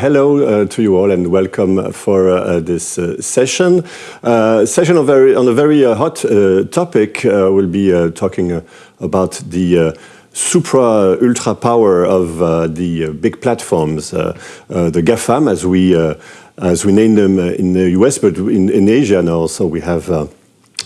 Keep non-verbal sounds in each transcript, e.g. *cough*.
Hello, uh, to you all, and welcome for uh, uh, this uh, session. Uh, session on, very, on a very uh, hot uh, topic. we'll be talking about the supra ultra power of the big platforms, the GAFAM, as we as we name them in the US, but in, in Asia now also we have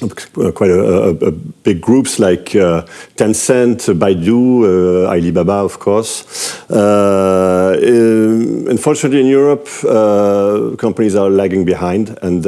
quite a, a, a, big groups like uh, Tencent, Baidu, uh, Alibaba, of course. Uh, in, unfortunately, in Europe, uh, companies are lagging behind, and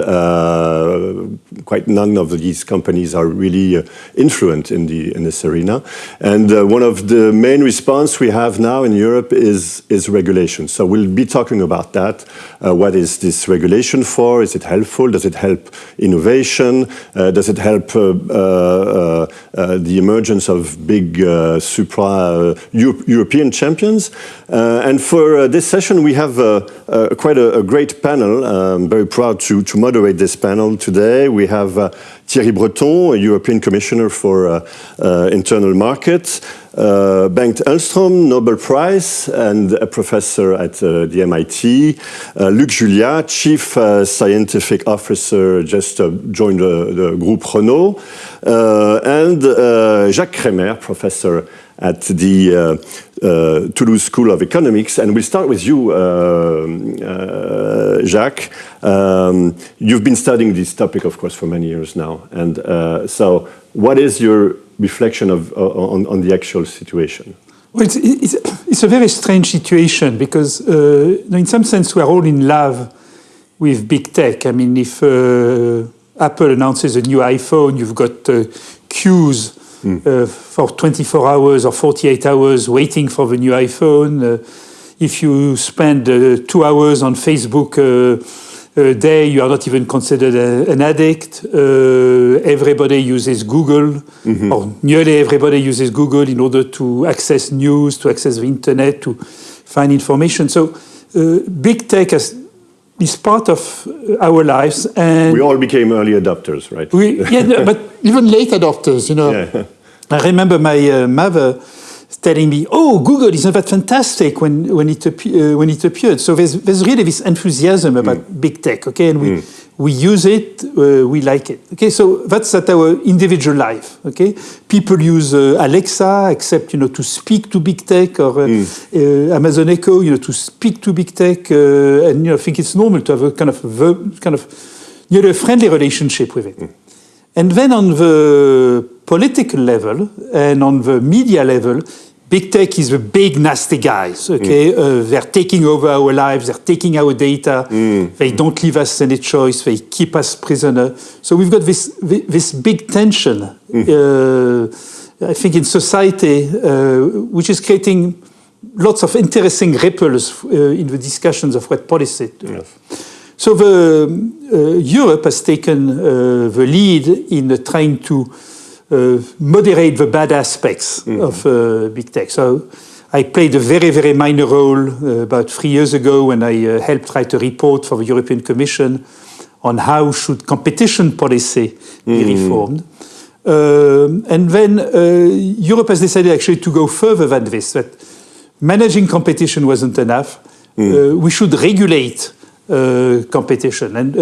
quite none of these companies are really influent in the in this arena. And one of the main response we have now in Europe is is regulation. So we'll be talking about that. what is this regulation for? Is it helpful? Does it help innovation? does does it help uh, uh, uh, uh, the emergence of big uh, supra uh, European champions? and for this session, we have quite a, a, great panel. I'm very proud to, to moderate this panel today. We have Thierry Breton, a European Commissioner for Internal Markets, uh, Bengt Holmström, Nobel Prize, and a professor at uh, the MIT. Uh, Luc Julia, Chief uh, Scientific Officer, just uh, joined the Group Renault. Uh, and Jacques Crémer, Professor at the Toulouse School of Economics. And we'll start with you, Jacques. Um, you've been studying this topic, of course, for many years now. And so what is your reflection of, uh, on, on, the actual situation? Well, it's, it's, it's, a very strange situation because, uh, in some sense, we are all in love with big tech. I mean, if uh, Apple announces a new iPhone, you've got uh, queues mm. for 24 hours or 48 hours waiting for the new iPhone. Uh, if you spend two hours on Facebook, day you are not even considered a, an addict. Uh, everybody uses Google, mm -hmm. or nearly everybody uses Google in order to access news, to access the internet, to find information. So uh, big tech has, is part of our lives. And we all became early adopters, right? We, yeah, *laughs* but even late adopters, you know. Yeah. I remember my uh, mother telling me, "Oh, Google isn't that fantastic?" when when it uh, when it appeared. So there's there's really this enthusiasm about mm. big tech. Okay, and we mm. we use it, uh, we like it. Okay, so that's at our individual life. Okay, people use uh, Alexa, except you know to speak to big tech, or uh, mm. Uh, Amazon Echo, you know, to speak to big tech, uh, and you know, I think it's normal to have a kind of kind of you know a friendly relationship with it. Mm. And then on the political level and on the media level, big tech is the big nasty guys, okay? Mm. Uh, they're taking over our lives, they're taking our data, mm. they don't leave us any choice, they keep us prisoner. So we've got this, this big tension, mm. uh, I think, in society, uh, which is creating lots of interesting ripples uh, in the discussions of what policy to have. So the, uh, Europe has taken uh, the lead in trying to moderate the bad aspects mm -hmm. of uh, big tech. So I played a very, very minor role uh, about three years ago when I helped write a report for the European Commission on how should competition policy be mm -hmm. reformed. Uh, and then uh, Europe has decided actually to go further than this, that managing competition wasn't enough. Mm. Uh, we should regulate competition. And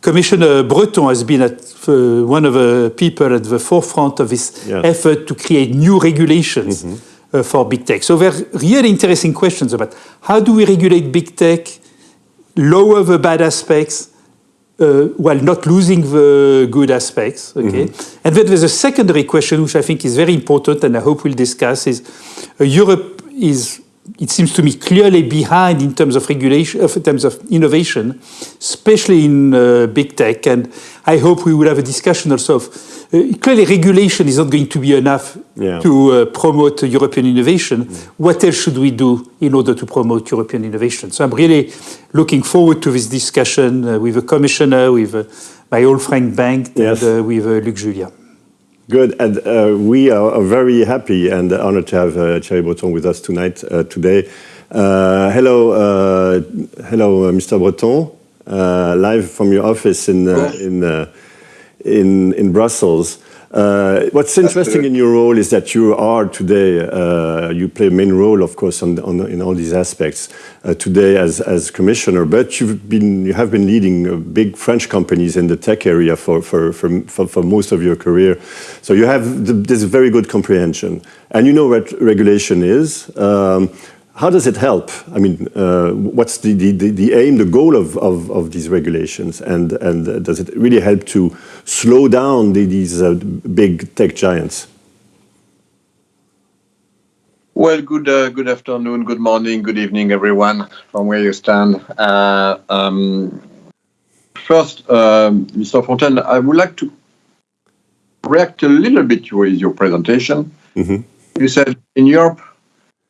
Commissioner Breton has been at, uh, one of the people at the forefront of this effort to create new regulations mm -hmm. uh, for big tech. So there are really interesting questions about how do we regulate big tech, lower the bad aspects, uh, while not losing the good aspects. Okay, mm -hmm. and then there's a secondary question which I think is very important, and I hope we'll discuss: is uh, Europe is it seems to me clearly behind in terms of regulation, in terms of innovation, especially in uh, big tech. And I hope we will have a discussion also of uh, clearly regulation is not going to be enough yeah. to uh, promote European innovation. Mm. What else should we do in order to promote European innovation? So I'm really looking forward to this discussion uh, with the commissioner, with uh, my old friend Bengt, yes. and uh, with Luc Julia. Good, and uh, we are very happy and honored to have uh, Thierry Breton with us tonight, uh, today. Uh, hello, uh, hello, uh, Mr. Breton, live from your office in in, in in Brussels. Uh, what's interesting in your role is that you are today, uh, you play a main role, of course, on, on in all these aspects uh, today as, as commissioner, but you've been, you have been leading uh, big French companies in the tech area for, for, for, for, for most of your career. So you have the, this very good comprehension. And you know what regulation is. Um, how does it help? I mean, uh, what's the, the, the, aim, the goal of, of, of, these regulations? And, and does it really help to slow down the, these uh, big tech giants? Well, good uh, good afternoon, good morning, good evening, everyone, from where you stand. Uh, um, first, Mr. Um, Fontaine, I would like to react a little bit with your presentation. Mm -hmm. You said in Europe,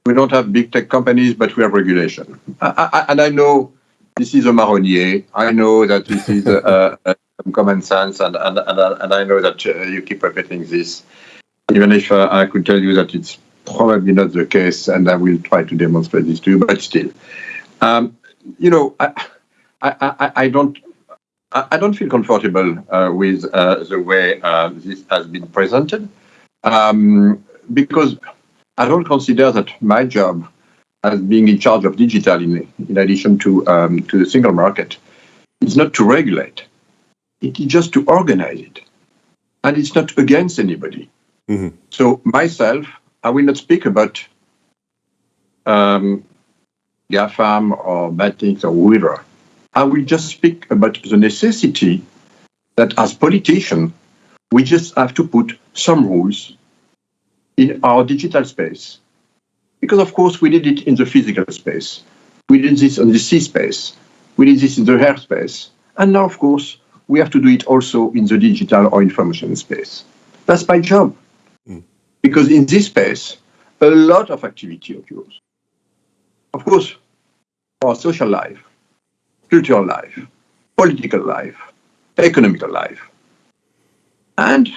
we don't have big tech companies, but we have regulation. I, I, and I know this is a marronnier. I know that this is a, a, a common sense, and, and, and, and, I know that uh, you keep repeating this, even if uh, I could tell you that it's probably not the case, and I will try to demonstrate this to you, but still. Um, you know, I, I, I, don't I don't feel comfortable uh, with uh, the way uh, this has been presented um, because I don't consider that my job as being in charge of digital in, in addition to, um, to the single market is not to regulate. It is just to organize it. And it's not against anybody. Mm-hmm. So myself, I will not speak about um, GAFAM or bad things or whoever. I will just speak about the necessity that as politicians, we just have to put some rules in our digital space. Because, of course, we did it in the physical space. We did this in the sea space. We did this in the air space. And now, of course, we have to do it also in the digital or information space. That's my job. Mm. Because in this space, a lot of activity occurs. Of course, our social life, cultural life, political life, economical life. And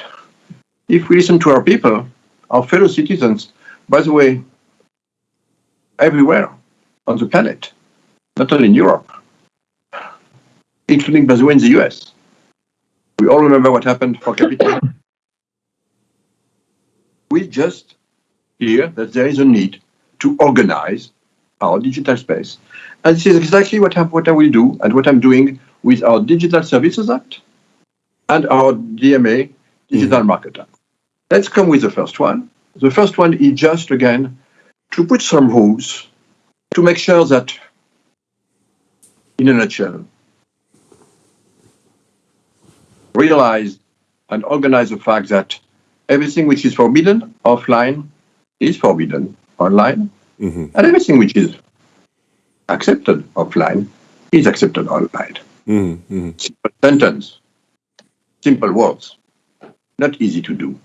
if we listen to our people, our fellow citizens, by the way, everywhere on the planet, not only in Europe, including, by the way, in the US. We all remember what happened for Capitol. *coughs* we just hear that there is a need to organize our digital space. And this is exactly what, I, what I will do and what I'm doing with our Digital Services Act and our DMA, Digital mm. Market Act. Let's come with the first one. The first one is just, again, to put some rules to make sure that, in a nutshell, realize and organize the fact that everything which is forbidden offline is forbidden online, mm-hmm. and everything which is accepted offline is accepted online. Mm-hmm. Simple sentence, simple words, not easy to do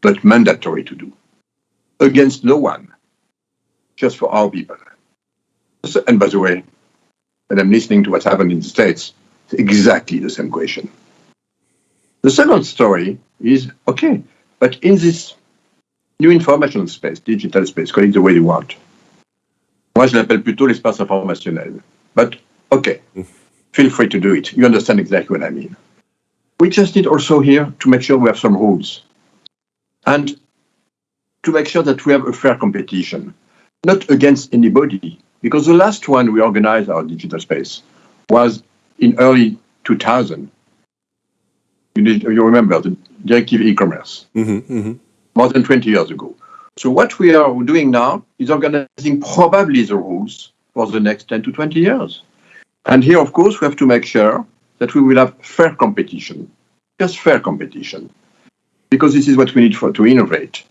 but mandatory to do against no one, just for our people. And by the way, when I'm listening to what's happened in the States, it's exactly the same question. The second story is okay, but in this new information space, digital space, call it the way you want. Moi, je l'appelle plutôt l'espace informationnel. But okay, feel free to do it. You understand exactly what I mean. We just need also here to make sure we have some rules and to make sure that we have a fair competition, not against anybody. Because the last one we organized our digital space was in early 2000. You, need, you remember the directive e-commerce, mm-hmm, mm-hmm. more than 20 years ago. So what we are doing now is organizing probably the rules for the next 10 to 20 years. And here, of course, we have to make sure that we will have fair competition, just fair competition because this is what we need for to innovate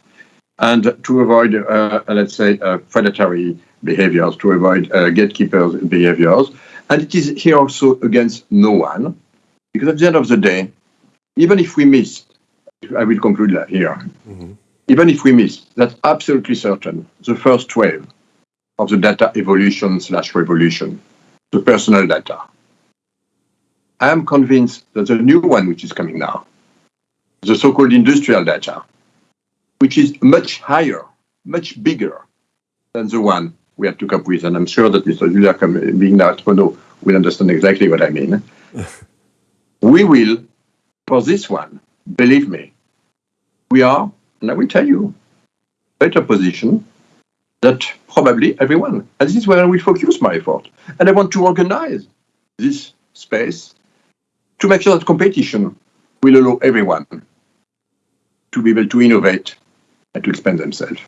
and to avoid, uh, let's say, uh, predatory behaviors, to avoid uh, gatekeepers behaviors. And it is here also against no one, because at the end of the day, even if we miss, I will conclude here, mm-hmm. even if we miss, that's absolutely certain, the first wave of the data evolution slash revolution, the personal data. I am convinced that the new one, which is coming now, the so-called industrial data, which is much higher, much bigger than the one we had to cope with. And I'm sure that Mr. Julia, being now at Renault, will understand exactly what I mean. *laughs* we will, for this one, believe me, we are, and I will tell you, better position that probably everyone. And this is where I will focus my effort. And I want to organize this space to make sure that competition will allow everyone to be able to innovate and to expand themselves.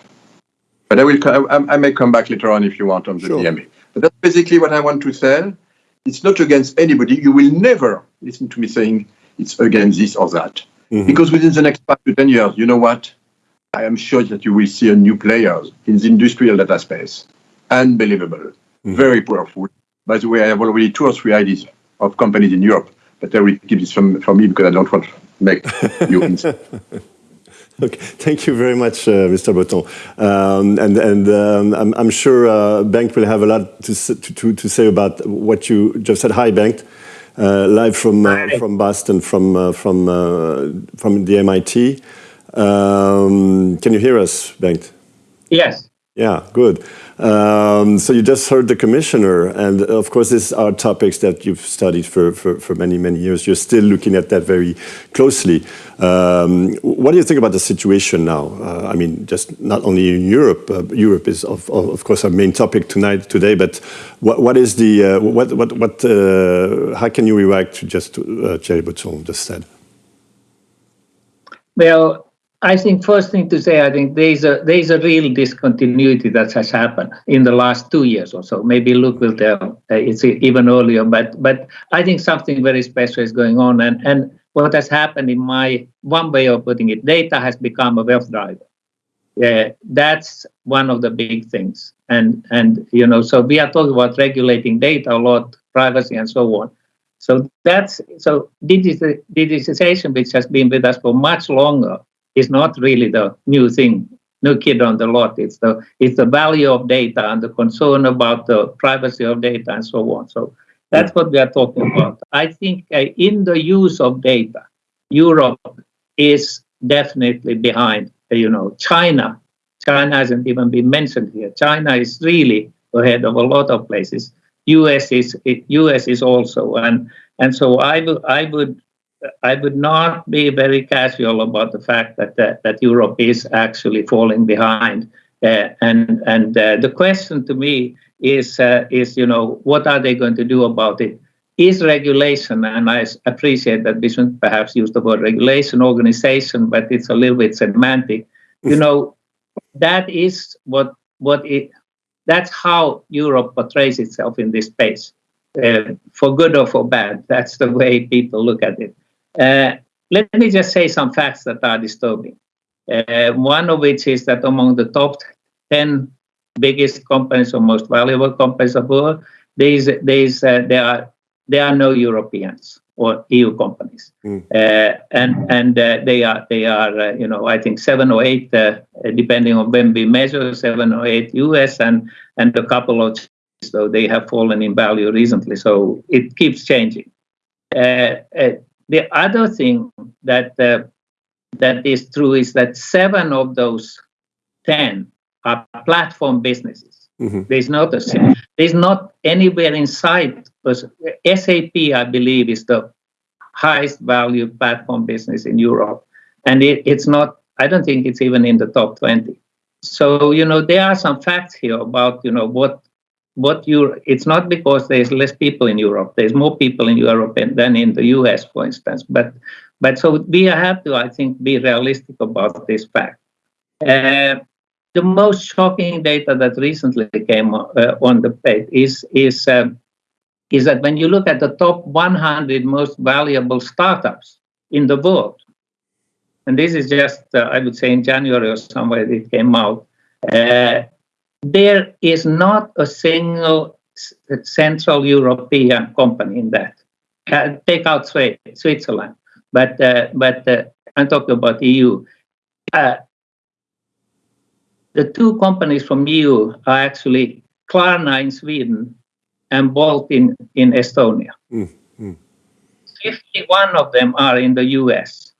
But I will. I, I may come back later on if you want on the sure. DMA. But that's basically what I want to say. It's not against anybody. You will never listen to me saying it's against this or that. Mm-hmm. Because within the next five to 10 years, you know what? I am sure that you will see a new players in the industrial data space. Unbelievable. Mm-hmm. Very powerful. By the way, I have already two or three ideas of companies in Europe, but I will keep this from, from me because I don't want to make *laughs* you Okay, thank you very much, uh, Mr. Breton. Um, and and um, I'm, I'm, sure uh, Bengt will have a lot to, to, to say about what you just said. Hi, Bengt. Uh, live from uh, from Boston, from uh, from uh, from the MIT. Um, can you hear us, Bengt? Yes. Yeah, good. Um, so you just heard the commissioner, and of course, these are topics that you've studied for, for, for many, many years. You're still looking at that very closely. Um, what do you think about the situation now? Uh, I mean, just not only in Europe. Uh, Europe is, of, of course, our main topic tonight, today. But what, what is the uh, what what what? Uh, how can you react to just uh, Thierry just said? Well, I think first thing to say, I think there's a there's a real discontinuity that has happened in the last two years or so. Maybe Luc will tell uh, it's even earlier, but but I think something very special is going on. And and what has happened in my one way of putting it, data has become a wealth driver. Yeah, that's one of the big things. And and you know, so we are talking about regulating data a lot, privacy and so on. So that's so digitization, which has been with us for much longer is not really the new thing, new kid on the lot. It's the it's the value of data and the concern about the privacy of data and so on. So that's what we are talking about. I think uh, in the use of data, Europe is definitely behind. Uh, you know, China. China hasn't even been mentioned here. China is really ahead of a lot of places. US is US is also, and and so I would I would I would not be very casual about the fact that that, that Europe is actually falling behind. Uh, and and uh, the question to me is uh, is you know what are they going to do about it? Is regulation, and I appreciate that we shouldn't perhaps use the word regulation, organization, but it's a little bit semantic. You know, that is what what it. That's how Europe portrays itself in this space, uh, for good or for bad. That's the way people look at it. Uh, let me just say some facts that are disturbing. Uh, one of which is that among the top 10 biggest companies or most valuable companies of the world, there, is, there, is, uh, there, are, there are no Europeans or EU companies, mm. uh, and and uh, they are they are uh, you know I think seven or eight depending on when we measure seven or eight US and and a couple of so they have fallen in value recently. So it keeps changing. The other thing that uh, that is true is that seven of those ten are platform businesses. Mm-hmm. There's not a there's not anywhere inside. SAP, I believe, is the highest value platform business in Europe, and it, it's not. I don't think it's even in the top twenty. So you know there are some facts here about you know what what you it's not because there's less people in Europe. There's more people in Europe than in the US, for instance. But but so we have to, I think, be realistic about this fact. Uh, the most shocking data that recently came uh, on the page is is um, is that when you look at the top 100 most valuable startups in the world, and this is just uh, I would say in January or somewhere it came out. Uh, there is not a single Central European company in that. Uh, take out Switzerland, but uh, but uh, I'm talking about EU. Uh, the two companies from EU are actually Klarna in Sweden and Bolt in, in Estonia. Mm, mm. 51 of them are in the US.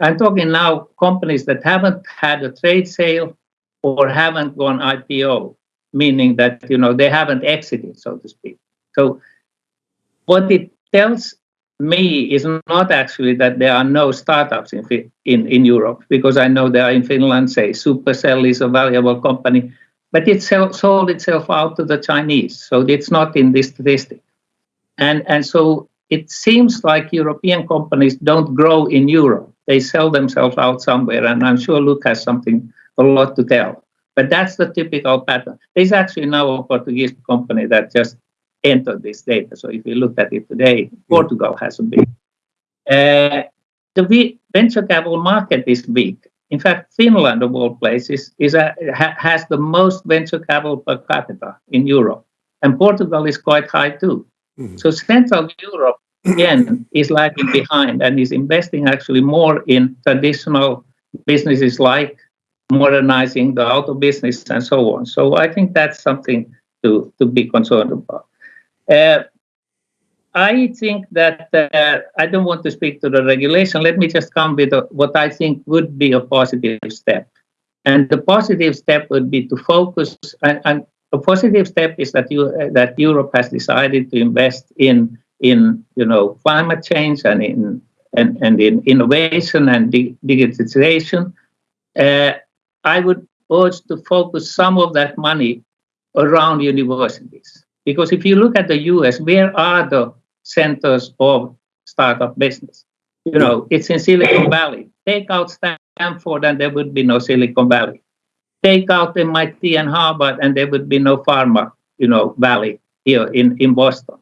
I'm talking now companies that haven't had a trade sale or haven't gone IPO, meaning that you know they haven't exited, so to speak. So what it tells me is not actually that there are no startups in, in, in Europe, because I know there are in Finland, say, Supercell is a valuable company, but it sold itself out to the Chinese, so it's not in this statistic. And, and so it seems like European companies don't grow in Europe. They sell themselves out somewhere, and I'm sure Luc has something, a lot to tell. But that's the typical pattern. There's actually now a Portuguese company that just entered this data. So if you look at it today, Portugal has a big. Uh, the venture capital market is weak. In fact, Finland, of all places, is a, ha, has the most venture capital per capita in Europe, and Portugal is quite high too. Mm-hmm. So Central Europe again is lagging behind and is investing actually more in traditional businesses like modernizing the auto business and so on. So I think that's something to, to be concerned about. Uh, I think that uh, I don't want to speak to the regulation. Let me just come with a, what I think would be a positive step. And the positive step would be to focus, and, and a positive step is that you uh, that Europe has decided to invest in in you know climate change and in and, and in innovation and di digitization. Uh, I would urge to focus some of that money around universities. Because if you look at the US, where are the centers of startup business? You know, it's in Silicon Valley. Take out Stanford and there would be no Silicon Valley. Take out MIT and Harvard and there would be no pharma, you know, valley here in, in Boston.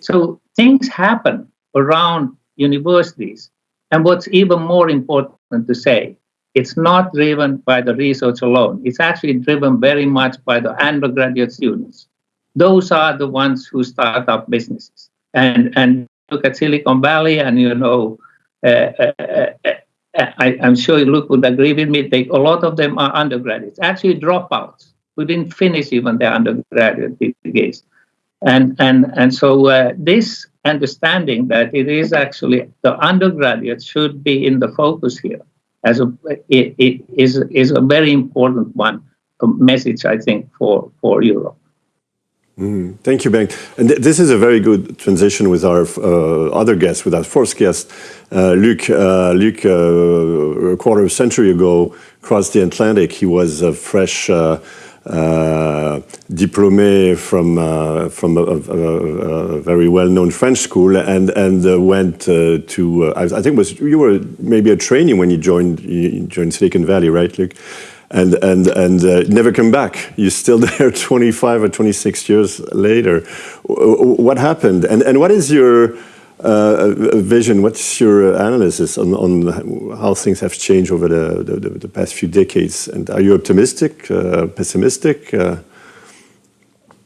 So things happen around universities. And what's even more important to say, it's not driven by the research alone. It's actually driven very much by the undergraduate students. Those are the ones who start up businesses. And and look at Silicon Valley, and you know, uh, uh, uh, I, am sure Luc would agree with me. They, a lot of them are undergraduates, actually dropouts who didn't finish even their undergraduate degrees. And and and so uh, this understanding that it is actually the undergraduates should be in the focus here as a it, it is is a very important one a message I think for for Europe. Mm, thank you, Bengt. And th this is a very good transition with our uh, other guest, with our fourth guest, uh, Luc. Uh, Luc, uh, a quarter of a century ago, crossed the Atlantic. He was a fresh uh, diplômé from from a, a, a very well-known French school, and and went to. I, think was you were maybe a trainee when you joined you joined Silicon Valley, right, Luc? and and and uh, never come back. You're still *laughs* there 25 or 26 years later. What happened? And and what is your uh, vision? What's your analysis on, on how things have changed over the, the, the past few decades? And are you optimistic, uh, pessimistic?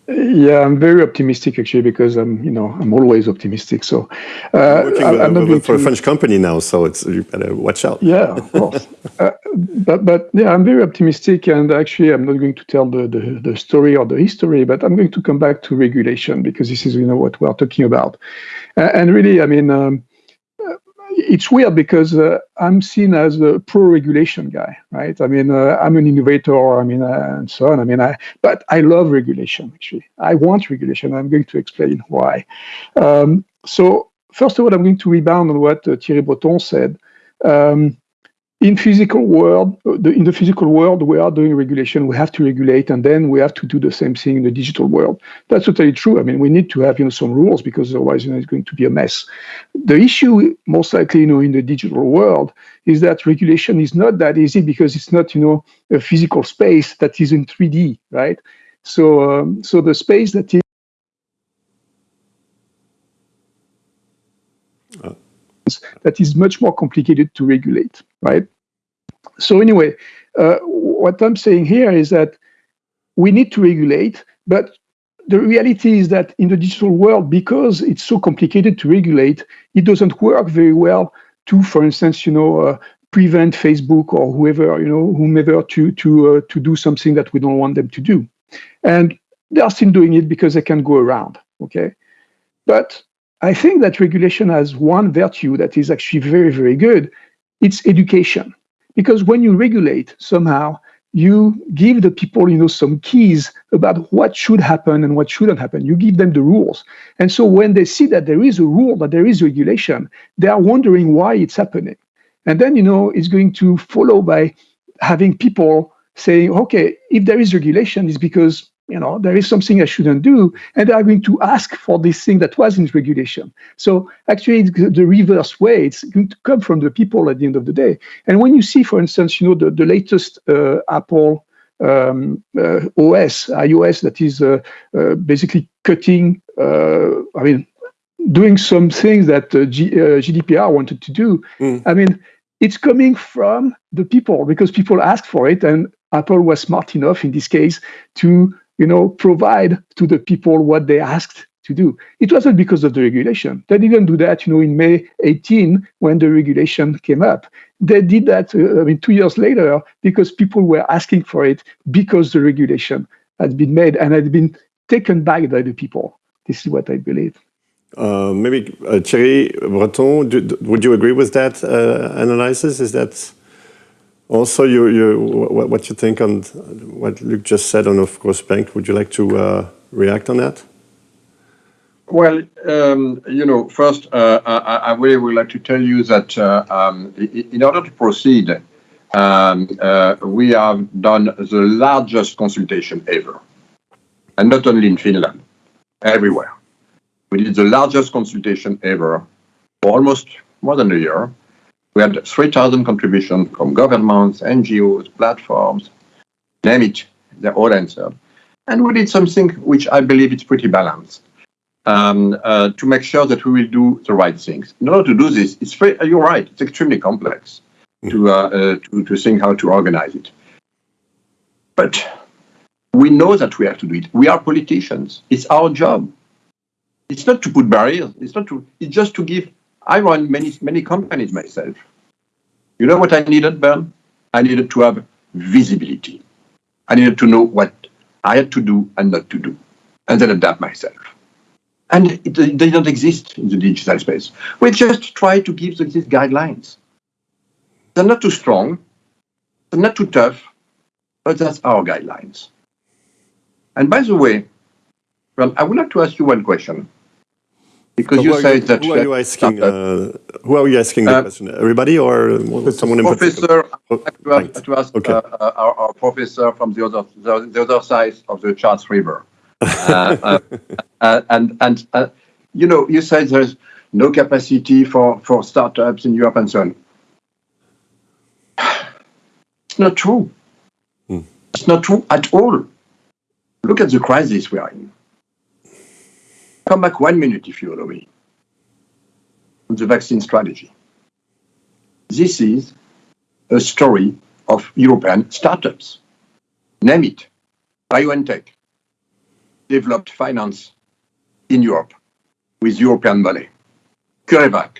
Yeah, I'm very optimistic actually because I'm, you know, I'm always optimistic. So uh, working I'm with, with, for a French company now, so it's you better watch out. Yeah, of course. *laughs* uh, but but yeah, I'm very optimistic, and actually, I'm not going to tell the, the the story or the history, but I'm going to come back to regulation because this is you know what we are talking about, uh, and really, I mean. Um, it's weird because uh, I'm seen as a pro-regulation guy, right? I mean, uh, I'm an innovator, I mean, uh, and so on. I mean, I, but I love regulation, actually. I want regulation. I'm going to explain why. Um, so first of all, I'm going to rebound on what uh, Thierry Breton said. Um, in physical world, the, in the physical world, we are doing regulation. We have to regulate, and then we have to do the same thing in the digital world. That's totally true. I mean, we need to have you know some rules because otherwise, you know, it's going to be a mess. The issue, most likely, you know, in the digital world, is that regulation is not that easy because it's not you know a physical space that is in 3D, right? So, um, so the space that is that is much more complicated to regulate, right? So anyway, uh, what I'm saying here is that we need to regulate, but the reality is that in the digital world, because it's so complicated to regulate, it doesn't work very well to, for instance, you know, uh, prevent Facebook or whoever, you know, whomever to to uh, to do something that we don't want them to do, and they are still doing it because they can go around. Okay, but I think that regulation has one virtue that is actually very, very good. It's education. Because when you regulate, somehow you give the people, you know, some keys about what should happen and what shouldn't happen. You give them the rules. And so when they see that there is a rule, that there is regulation, they are wondering why it's happening. And then, you know, it's going to follow by having people saying, okay, if there is regulation, it's because you know there is something I shouldn't do, and they are going to ask for this thing that was in regulation. So actually, the reverse way. It's going to come from the people at the end of the day. And when you see, for instance, you know the the latest uh, Apple um, uh, OS, iOS, that is uh, uh basically cutting. Uh, I mean, doing some things that uh, G, GDPR wanted to do. Mm. I mean it's coming from the people because people ask for it and apple was smart enough in this case to you know provide to the people what they asked to do. It wasn't because of the regulation. They didn't do that you know in may 18 when the regulation came up. They did that uh, i mean two years later because people were asking for it because the regulation had been made and had been taken back by the people. This is what i believe. Uh, maybe uh, Thierry Breton, do, would you agree with that uh, analysis? Is that also you, you, what, you think on what Luc just said on, of course, Bengt? Would you like to uh, react on that? Well, um, you know, first, uh, I, I, really would like to tell you that uh, um, in order to proceed, um, we have done the largest consultation ever, and not only in Finland, everywhere. We did the largest consultation ever for almost more than a year. We had 3,000 contributions from governments, NGOs, platforms, name it, they all answered. And we did something which I believe is pretty balanced um, uh, to make sure that we will do the right things. In order to do this, it's very, you're right, it's extremely complex to, uh, uh, to, to think how to organize it. But we know that we have to do it. We are politicians. It's our job it's not to put barriers. It's not to. It's just to give. I run many many companies myself. You know what I needed, Bern? I needed to have visibility. I needed to know what I had to do and not to do, and then adapt myself. And it, they don't exist in the digital space. We just try to give these guidelines. They're not too strong, they're not too tough, but that's our guidelines. And by the way, I would like to ask you one question. Because you said that. Who are you asking? Uh, who are you asking the uh, question? Everybody or someone in professor, particular? Professor, to ask okay. uh, our, our, professor from the other the, the, other side of the Charles River, uh, uh, *laughs* and and you know you said there's no capacity for for startups in Europe and so on. *sighs* It's not true. Hmm. It's not true at all. Look at the crisis we are in come back one minute, if you allow me, on the vaccine strategy. This is a story of European startups. Name it, BioNTech, developed finance in Europe with European money. CureVac,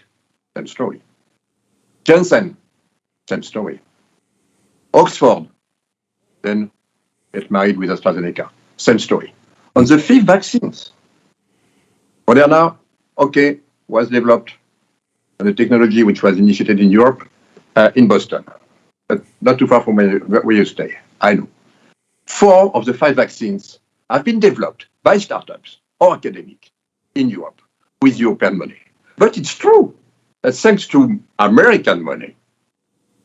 same story. Janssen, same story. Oxford, then get married with AstraZeneca, same story. On the fifth vaccines, Moderna, okay, was developed a technology which was initiated in Europe, uh, in Boston, but not too far from where, where you stay. I know. Four of the five vaccines have been developed by startups or academic in Europe with European money. But it's true that thanks to American money,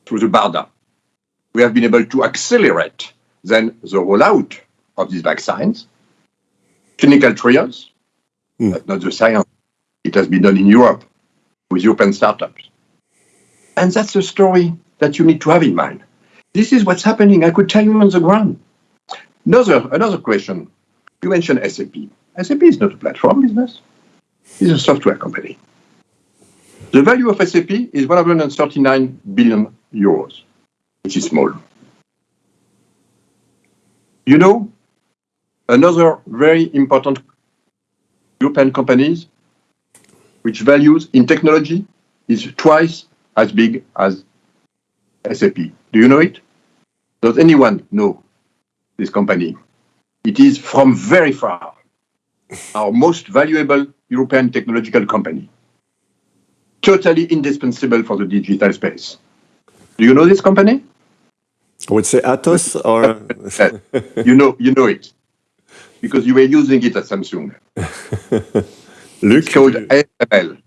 through the BARDA, we have been able to accelerate then the rollout of these vaccines, clinical trials, Mm. That's not the science. It has been done in Europe with European startups. And that's the story that you need to have in mind. This is what's happening. I could tell you on the ground. Another, another question. You mentioned SAP. SAP is not a platform business. It's a software company. The value of SAP is 139 billion euros, which is small. You know, another very important European companies, which values in technology is twice as big as SAP. Do you know it? Does anyone know this company? It is from very far our most valuable European technological company. Totally indispensable for the digital space. Do you know this company? I would say Atos or *laughs* you know you know it because you were using it at Samsung. *laughs* Luc, it's called ASML.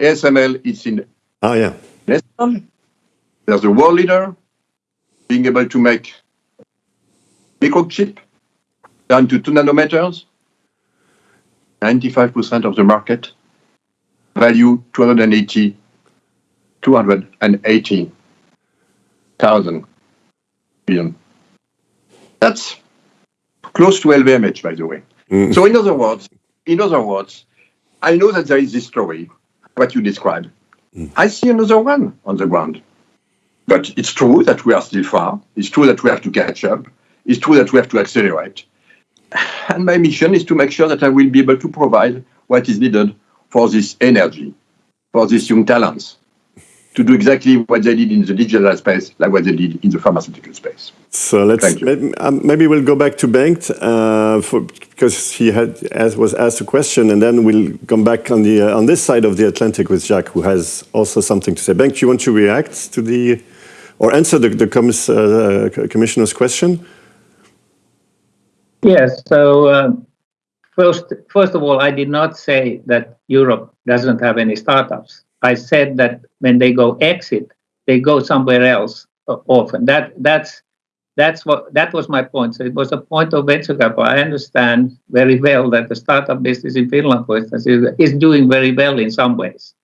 ASML is in Ah yeah. There's a world leader being able to make microchip down to two nanometers. 95% of the market value 280 280,000 billion. That's close to LVMH, by the way. Mm. So in other words, in other words, I know that there is this story, what you described. Mm. I see another one on the ground. But it's true that we are still far. It's true that we have to catch up. It's true that we have to accelerate. *sighs* And my mission is to make sure that I will be able to provide what is needed for this energy, for these young talents, to do exactly what they did in the digital space, like what they did in the pharmaceutical space. So let's maybe, um, maybe, we'll go back to Bengt uh, for, because he had as, was asked a question, and then we'll come back on the uh, on this side of the Atlantic with Jacques, who has also something to say. Bengt, you want to react to the or answer the, the commis, uh, commissioner's question? Yes. So uh, first, first of all, I did not say that Europe doesn't have any startups. I said that when they go exit, they go somewhere else often. That that's that's what that was my point. So it was a point of venture capital. I understand very well that the startup business in Finland, for instance, is, is doing very well in some ways.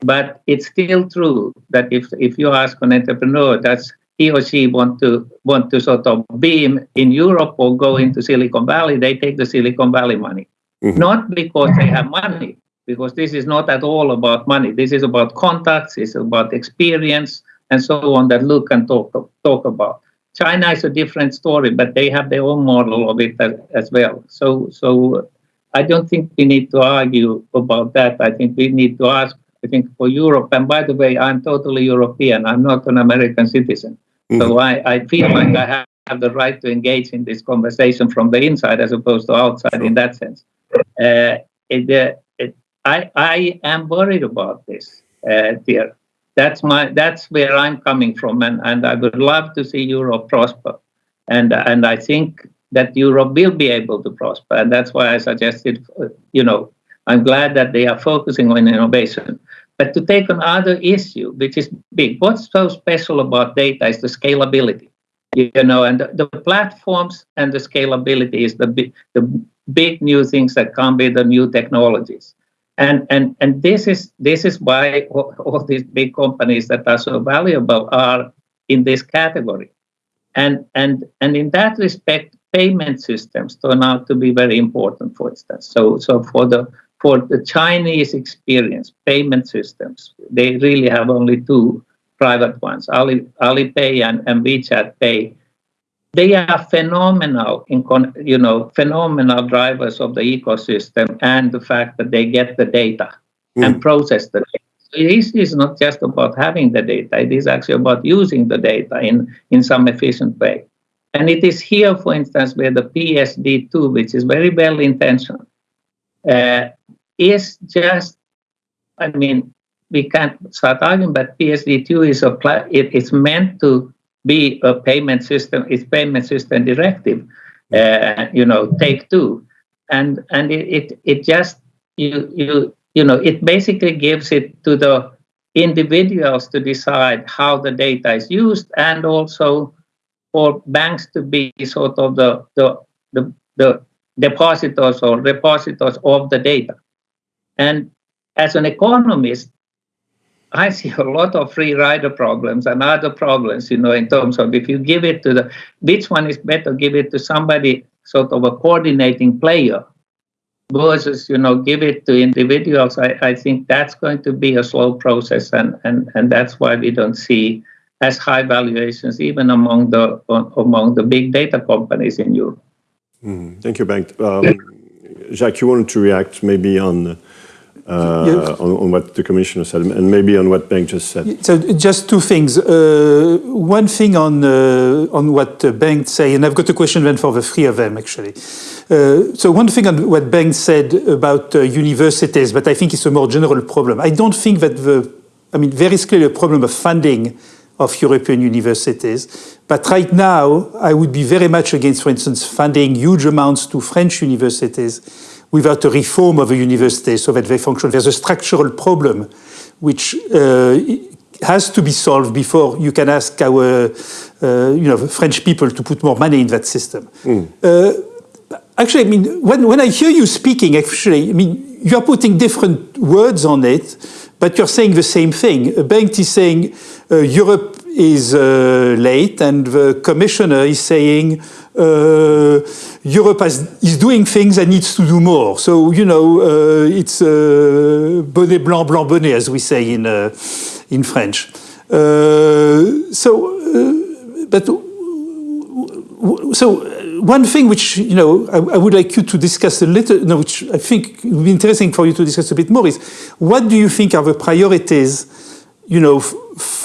But it's still true that if if you ask an entrepreneur, that's he or she want to want to sort of be in Europe or go into Silicon Valley, they take the Silicon Valley money. Mm-hmm. Not because they have money, because this is not at all about money. This is about contacts, it's about experience and so on that Luc can talk talk about. China is a different story, but they have their own model of it as, as well. So so I don't think we need to argue about that. I think we need to ask I think for Europe. And by the way, I'm totally European. I'm not an American citizen. Mm-hmm. So I, I feel like I have, have, the right to engage in this conversation from the inside as opposed to outside sure. in that sense. Uh, it, uh, I, I am worried about this, uh, dear. That's my that's where I'm coming from, and, and I would love to see Europe prosper, and and I think that Europe will be able to prosper, and that's why I suggested, you know, I'm glad that they are focusing on innovation. But to take another issue, which is big, what's so special about data is the scalability. You know, and the, the platforms and the scalability is the big, the big new things that come with the new technologies. And, and, and this is this is why all, all these big companies that are so valuable are in this category. And, and, and in that respect, payment systems turn out to be very important, for instance. So, so for the for the Chinese experience, payment systems, they really have only two private ones, Ali, Alipay and, and WeChat Pay. They are phenomenal in con you know phenomenal drivers of the ecosystem and the fact that they get the data mm. and process the data. So it is not just about having the data; it is actually about using the data in in some efficient way. And it is here, for instance, where the PSD2, which is very well intentioned, uh, is just, I mean, we can't start arguing, but PSD2 is a it, it's meant to be a payment system. It's payment system directive, uh, you know, take two, and and it, it just you you you know it basically gives it to the individuals to decide how the data is used, and also for banks to be sort of the the the, the depositors or repositors of the data. And as an economist, I see a lot of free rider problems and other problems, you know, in terms of if you give it to the, which one is better, give it to somebody sort of a coordinating player versus, you know, give it to individuals. I, I think that's going to be a slow process. And, and, and that's why we don't see as high valuations, even among the, among the big data companies in Europe. Mm, thank you, Bengt. Um, Jacques, you wanted to react maybe on uh, on, on, what the commissioner said and maybe on what Bengt just said. So just two things. Uh, one thing on uh, on what Bengt said, and I've got a question then for the three of them actually. Uh, so one thing on what Bengt said about uh, universities, but I think it's a more general problem. I don't think that the, I mean, there is clearly a problem of funding of European universities. But right now, I would be very much against, for instance, funding huge amounts to French universities without a reform of a university so that they function. There's a structural problem which uh, has to be solved before you can ask our uh, you know, French people to put more money in that system. Mm. Uh, actually, I mean, when, when I hear you speaking, actually, I mean, you're putting different words on it, but you're saying the same thing. Bengt is saying uh, Europe is uh, late, and the commissioner is saying uh, Europe has, is doing things and needs to do more. So, you know, uh, it's uh, bonnet blanc, blanc bonnet, as we say in, uh, in French. so, but so one thing which you know I, I, would like you to discuss a little, no, which I think would be interesting for you to discuss a bit more is what do you think are the priorities, you know,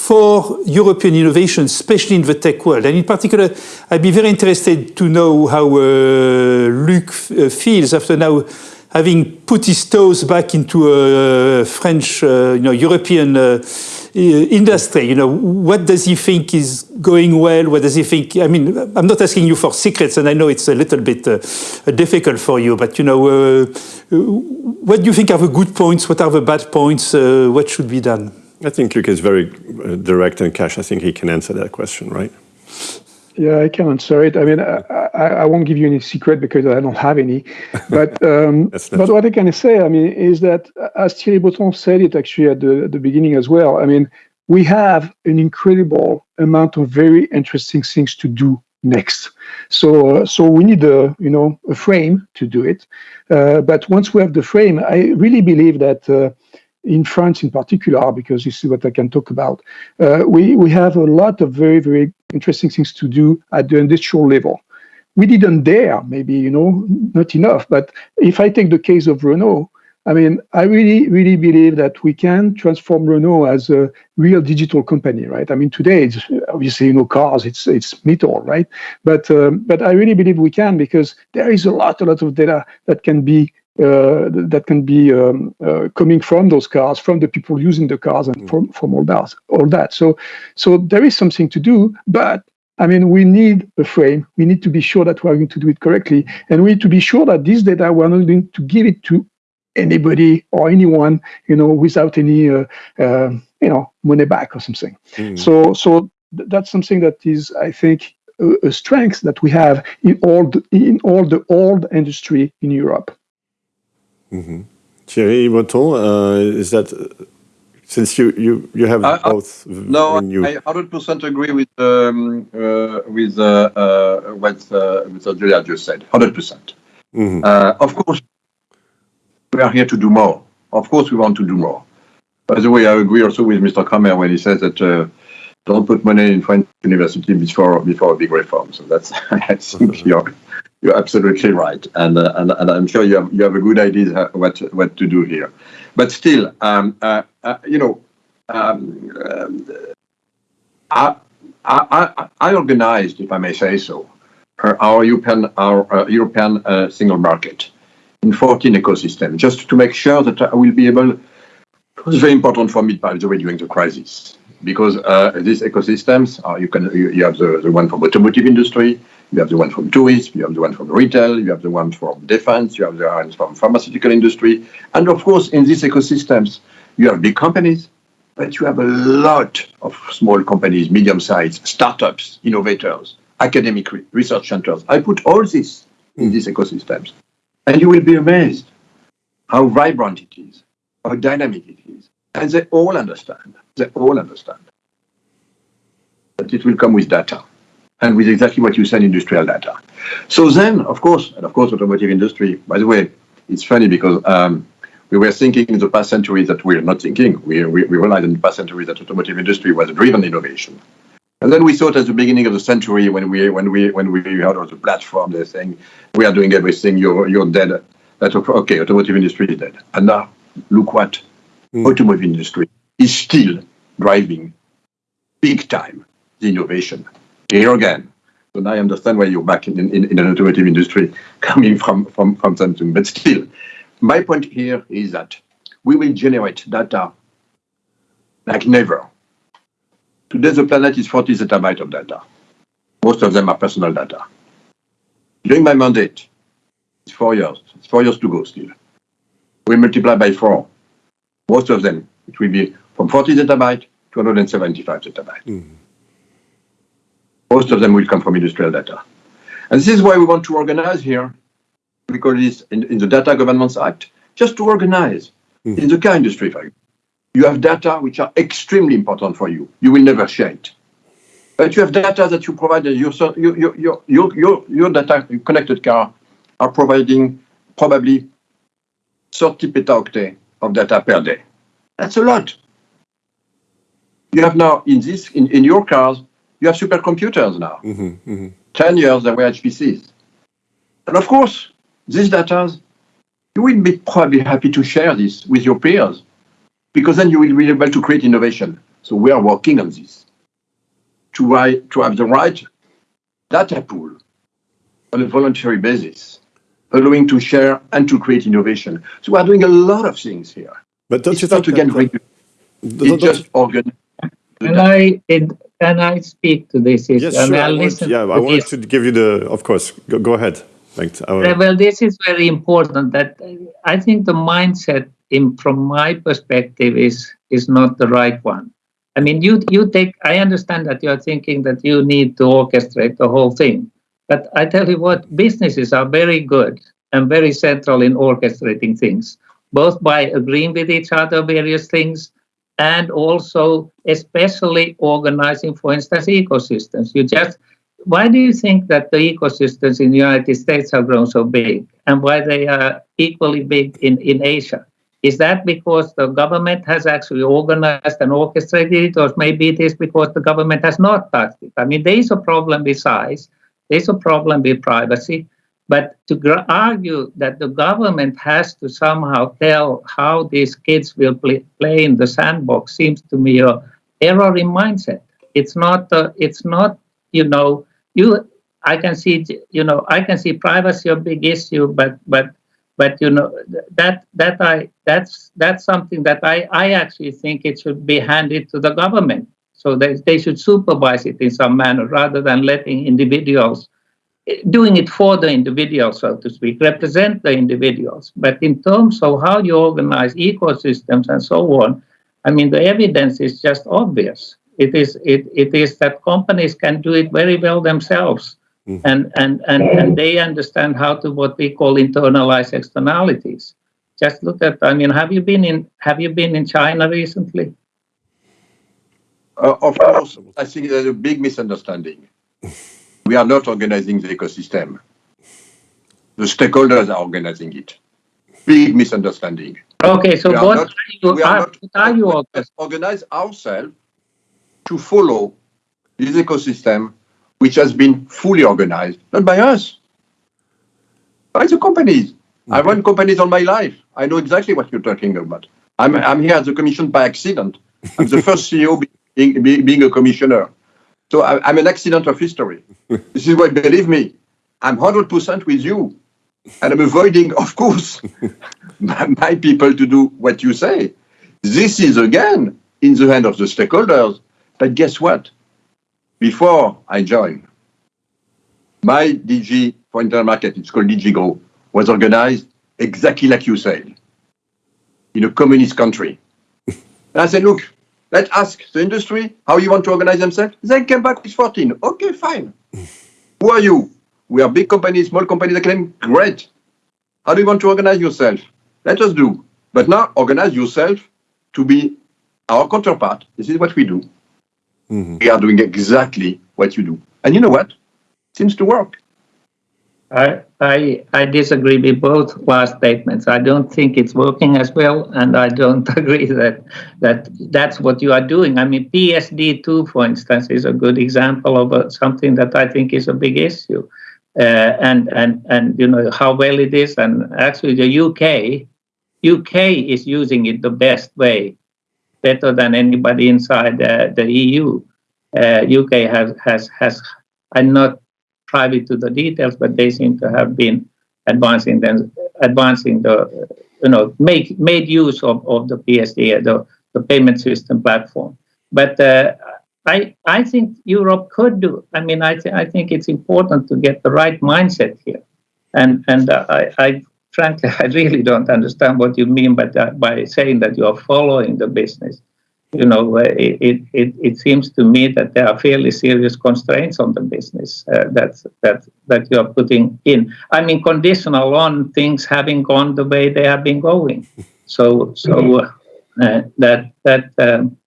for European innovation, especially in the tech world, and in particular, I'd be very interested to know how uh, Luc uh, feels after now having put his toes back into a French, uh, you know, European uh, industry. You know, what does he think is going well? What does he think? I mean, I'm not asking you for secrets, and I know it's a little bit uh, difficult for you. But you know, uh, what do you think are the good points? What are the bad points? Uh, what should be done? I think Luc is very uh, direct and cash. I think he can answer that question, right? Yeah, I can answer it. I mean, I, I, I, won't give you any secret because I don't have any. But *laughs* um, but what I can say, I mean, is that as Thierry Breton said it actually at the, at the beginning as well. I mean, we have an incredible amount of very interesting things to do next. So uh, so we need a you know a frame to do it. Uh, but once we have the frame, I really believe that. Uh, in France in particular, because this is what I can talk about, uh, we, we have a lot of very, very interesting things to do at the industrial level. We didn't dare, maybe, you know, not enough. But if I take the case of Renault, I mean, I really, really believe that we can transform Renault as a real digital company, right? I mean, today it's obviously you know cars, it's it's metal, right? But um, but I really believe we can because there is a lot, a lot of data that can be that can be um, uh, coming from those cars, from the people using the cars, and from, from all that. All that. So, so there is something to do, but I mean, we need a frame. We need to be sure that we are going to do it correctly, and we need to be sure that this data we are not going to give it to anybody or anyone, you know, without any, uh, uh, you know, money back or something. Mm. So, so th that's something that is, I think, a, a strength that we have in all the, in all the old industry in Europe. Mm-hmm. Thierry Breton, uh, is that since you you you have I, both? No, you... I 100% agree with um, uh, with uh, uh what uh, Mr. Julia just said. 100%. Mm-hmm. Uh, of course, we are here to do more. Of course, we want to do more. By the way, I agree also with Mr. Crémer when he says that don't put money in French university before before a big reform. So that's *laughs* I think *laughs* you're you're absolutely right, and uh, and, and I'm sure you have you have a good idea what what to do here. But still, you know, I, organized, if I may say so, our European uh, European uh, single market in 14 ecosystems, just to make sure that I will be able. It was very important for me, by the way, during the crisis, because these ecosystems you can you, you have the, the one from automotive industry, you have the one from tourists, you have the one from retail, you have the one from defense, you have the one from pharmaceutical industry. And of course, in these ecosystems, you have big companies, but you have a lot of small companies, medium-sized, startups, innovators, academic research centers. I put all this in these ecosystems. And you will be amazed how vibrant it is, how dynamic it is. And they all understand. They all understand. But it will come with data and with exactly what you said, industrial data. So then, of course, and of course, automotive industry, by the way, it's funny because um, we were thinking in the past century that we're not thinking. We, we, we realized in the past century that automotive industry was driven innovation. And then we thought at the beginning of the century when we when we when we heard of the platform, they're saying we are doing everything, you're you're dead. That okay, automotive industry is dead. And now look what mm. automotive industry is still driving big time the innovation here again. So now I understand why you're back in, in, in the automotive industry *laughs* coming from, from, from Samsung. But still, my point here is that we will generate data like never Today, the planet is 40 zettabytes of data. Most of them are personal data. During my mandate, it's four years. It's four years to go still. We multiply by four. Most of them, it will be from 40 zettabyte to 175 zettabyte. Mm. Most of them will come from industrial data. And this is why we want to organize here, because in, in the Data Governance Act, just to organize mm. in the car industry. For you. you have data which are extremely important for you. You will never share it. But you have data that you provide, your, your, your, your, your, your data connected car are providing probably 30 petaoctet of data per day. That's a lot. You have now in this in, in your cars, you have supercomputers now. Mm -hmm, mm -hmm. 10 years there were HPCs. And of course, these data, you will be probably happy to share this with your peers because then you will be able to create innovation. So we are working on this to, write, to have the right data pool on a voluntary basis, allowing to share and to create innovation. So we are doing a lot of things here. But don't it's you not think again that, it's just organize. Can I can I speak to this issue? Yes, sure. I, want, yeah, I wanted to give you the. Of course, go, go ahead. Thanks. Well, this is very important. That uh, I think the mindset, in from my perspective, is is not the right one. I mean, you you take. I understand that you are thinking that you need to orchestrate the whole thing, but I tell you what, businesses are very good and very central in orchestrating things, both by agreeing with each other various things and also especially organizing, for instance, ecosystems. You just why do you think that the ecosystems in the United States have grown so big and why they are equally big in, in Asia? Is that because the government has actually organized and orchestrated it, or maybe it is because the government has not touched it? I mean, there is a problem with size, there's a problem with privacy, but to argue that the government has to somehow tell how these kids will play, play in the sandbox seems to me a error in mindset. It's not. Uh, it's not. You know. You. I can see. You know. I can see privacy a big issue, but but but you know that that I that's that's something that I I actually think it should be handed to the government. So they, they should supervise it in some manner rather than letting individuals doing it for the individual, so to speak, represent the individuals. But in terms of how you organize ecosystems and so on, I mean, the evidence is just obvious. It is it, it is that companies can do it very well themselves, mm. and, and and and they understand how to what we call internalize externalities. Just look at. I mean, have you been in Have you been in China recently? Uh, of course, I think there's a big misunderstanding. *laughs* we are not organizing the ecosystem. The stakeholders are organizing it. Big misunderstanding. Okay, so what not, are you, we are, are, not, are you organize ourselves to follow this ecosystem, which has been fully organized, not by us, by the companies. I run companies all my life. I know exactly what you're talking about. I'm, I'm here as a commission by accident. I'm the *laughs* first CEO being, being a commissioner. So I, am an accident of history. *laughs* this is why, believe me, I'm 100% with you. And I'm avoiding, of course, *laughs* my, my people to do what you say. This is, again, in the hand of the stakeholders. But guess what? Before I joined, my DG for internal market, it's called DG Grow, was organized exactly like you said, in a communist country. *laughs* and I said, look, Let's ask the industry how you want to organize themselves. They came back with 14. Okay, fine. *laughs* Who are you? We are big companies, small companies. They claim, great. How do you want to organize yourself? Let us do. But now organize yourself to be our counterpart. This is what we do. Mm -hmm. We are doing exactly what you do. And you know what? It seems to work. I, I, I disagree with both last statements. I don't think it's working as well, and I don't *laughs* agree that that that's what you are doing. I mean, PSD2, for instance, is a good example of a, something that I think is a big issue, uh, and and and you know how well it is. And actually, the UK UK is using it the best way, better than anybody inside uh, the EU. Uh, UK has has has. I'm not privy to the details, but they seem to have been advancing them, advancing the, you know, make made use of, of the PSD, the, the payment system platform. But uh, I, I think Europe could do. I mean, I, th- I think it's important to get the right mindset here. And, and uh, I, I, frankly, *laughs* I really don't understand what you mean by, that, by saying that you are following the business. You know, it, it, it seems to me that there are fairly serious constraints on the business uh, that, that, that you are putting in. I mean, conditional on things having gone the way they have been going. *laughs* So, so uh, that, that, um,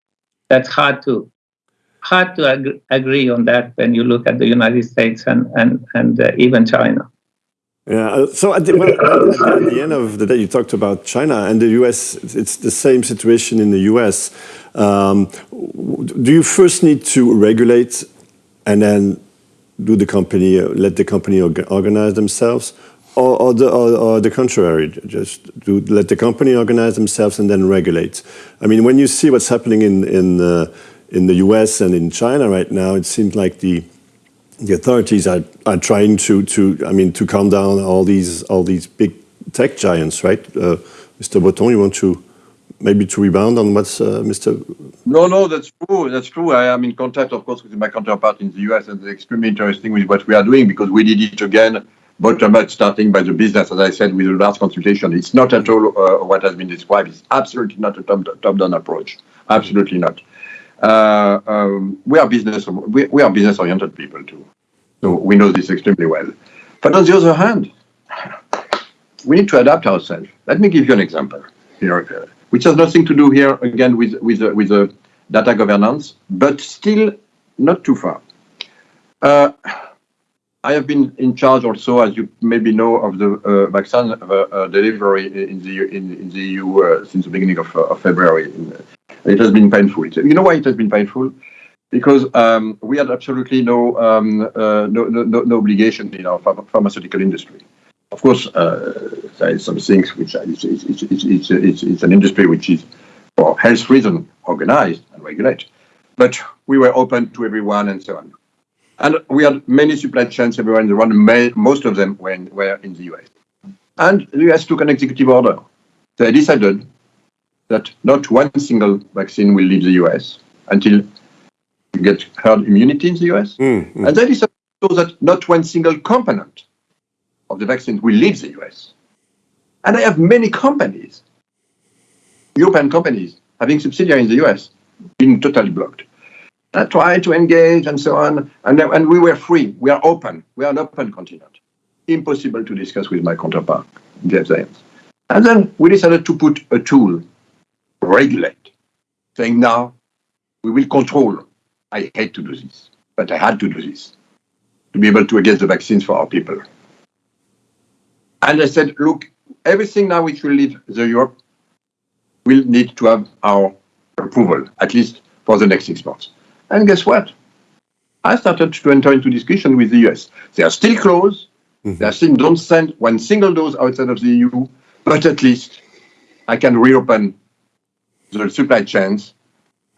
that's hard to hard to ag- agree on that when you look at the United States and and and uh, even China. Yeah. Uh, so at the, well, at the, end of the day, you talked about China and the U.S. It's the same situation in the U.S. Um, do you first need to regulate and then do the company let the company organize themselves, or, or, the, or, or, the contrary, just do let the company organize themselves and then regulate? I mean, when you see what's happening in in uh, in the US and in China right now, it seems like the the authorities are, are trying to, to I mean to calm down all these all these big tech giants, right? Uh, Mr. Breton, you want to maybe to rebound on what's uh, Mr. No, no, that's true. That's true. I am in contact, of course, with my counterpart in the US, and it's extremely interesting with what we are doing because we did it again bottom up, starting by the business, as I said, with a large consultation. It's not at all uh, what has been described. It's absolutely not a top-down approach. Absolutely not. Uh, um, we are business we, we are business oriented people too, so we know this extremely well. But on the other hand, we need to adapt ourselves. Let me give you an example here, uh, which has nothing to do here again with with uh, with the data governance, but still not too far. Uh, I have been in charge also, as you maybe know, of the uh, vaccine uh, delivery in the in, in the EU since the beginning of, of February. In, it has been painful. You know why it has been painful? Because um, we had absolutely no, um, uh, no, no, no, obligation in our ph pharmaceutical industry. Of course, uh, there is some things which it's, it's, it's, it's, it's an industry which is for health reasons organized and regulated. But we were open to everyone and so on. And we had many supply chains everywhere in the world. Most of them were in, were in the US. And the US took an executive order. They decided that not one single vaccine will leave the US until you get herd immunity in the US. Mm, mm. And that is so that not one single component of the vaccine will leave the US. And I have many companies, European companies, having subsidiaries in the US, being totally blocked. I tried to engage and so on, and, and we were free. We are open. We are an open continent. Impossible to discuss with my counterpart, Jeff Zients. And then we decided to put a tool regulate, saying now we will control. I hate to do this, but I had to do this to be able to get the vaccines for our people. And I said, look, everything now which will leave the Europe will need to have our approval, at least for the next six months. And guess what? I started to enter into discussion with the US. They are still closed. Mm-hmm. They still don't send one single dose outside of the EU, but at least I can reopen the supply chains.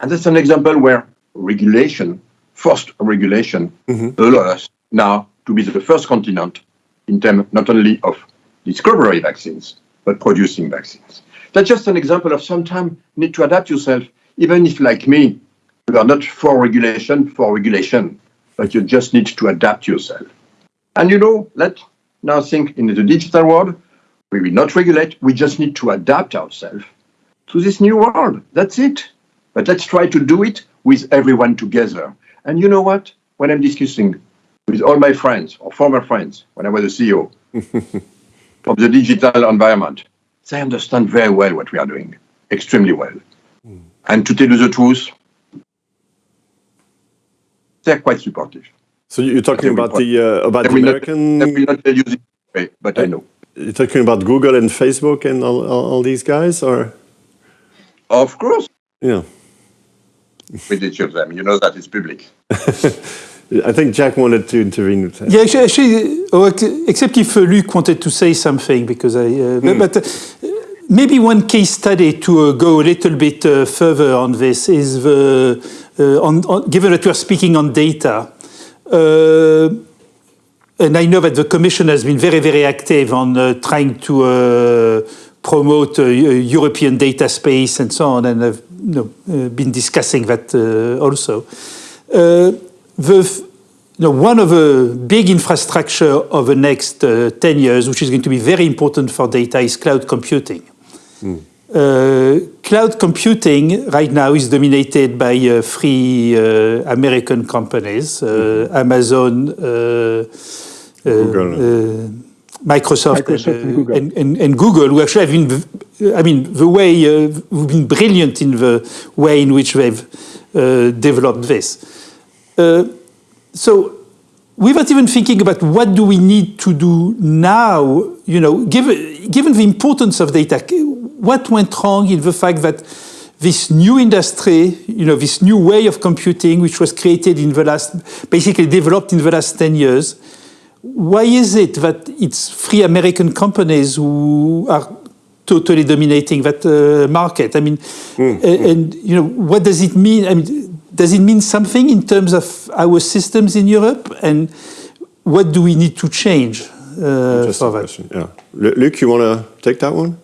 And that's an example where regulation, forced regulation, mm-hmm. allows us now to be the first continent in terms not only of discovery vaccines, but producing vaccines. That's just an example of sometimes need to adapt yourself, even if, like me, you are not for regulation, for regulation, but you just need to adapt yourself. And you know, let's now think in the digital world, we will not regulate, we just need to adapt ourselves to this new world. That's it. But let's try to do it with everyone together. And you know what? When I'm discussing with all my friends or former friends, when I was a CEO *laughs* of the digital environment, they understand very well what we are doing, extremely well. Mm. And to tell you the truth, they're quite supportive. So you're talking about the uh, about the American. Not, will not tell you this way, but uh, I know. You're talking about Google and Facebook and all, all, all these guys, or? Of course. Yeah. With each of them. You know that it's public. *laughs* I think Jack wanted to intervene. Yeah, actually, actually oh, except if uh, Luc wanted to say something, because I. Uh, mm. But, uh, maybe one case study to uh, go a little bit uh, further on this is the, uh, on, on, given that we are speaking on data. and I know that the Commission has been very, very active on trying to promote uh, European data space and so on, and I've you know, uh, been discussing that uh, also. uh, the you know, one of the big infrastructure of the next uh, 10 years, which is going to be very important for data, is cloud computing. Mm. Uh, cloud computing right now is dominated by uh, three uh, American companies, mm-hmm. Amazon, Google. Microsoft, Microsoft and, and, Google. And, and, and, Google, who actually have been, I mean, the way, uh, have been brilliant in the way in which they've uh, developed this. Uh, so without even thinking about what do we need to do now, you know, given, given the importance of data, what went wrong in the fact that this new industry, you know, this new way of computing, which was created in the last, basically developed in the last 10 years, why is it that it's free American companies who are totally dominating that uh, market? I mean, mm. and, and, you know, what does it mean? I mean, does it mean something in terms of our systems in Europe? And what do we need to change uh, for that? Question. Yeah, Luc, you want to take that one?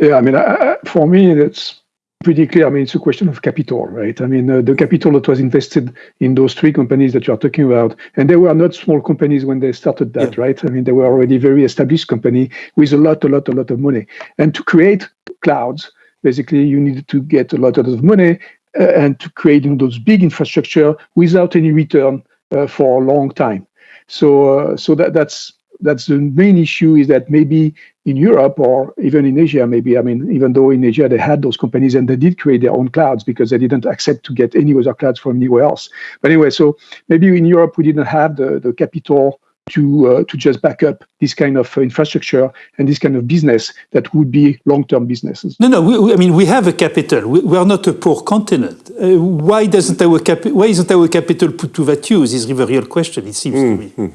Yeah, I mean, I, for me, that's pretty clear. I mean, it's a question of capital, right? I mean, uh, the capital that was invested in those three companies that you are talking about, and they were not small companies when they started that, yeah. right? I mean, they were already very established company with a lot, a lot, a lot of money. And to create clouds, basically, you needed to get a lot a lot of money uh, and to create you know, those big infrastructure without any return uh, for a long time. So, uh, so that that's that's the main issue is that maybe in Europe or even in Asia, maybe, I mean, even though in Asia they had those companies and they did create their own clouds because they didn't accept to get any other clouds from anywhere else. But anyway, so maybe in Europe we didn't have the, the capital to uh, to just back up this kind of infrastructure and this kind of business that would be long-term businesses. No, no. We, we, I mean, we have a capital. We, we are not a poor continent. Uh, why doesn't our capi- Why isn't our capital put to that use? Is the real question. It seems mm, to me.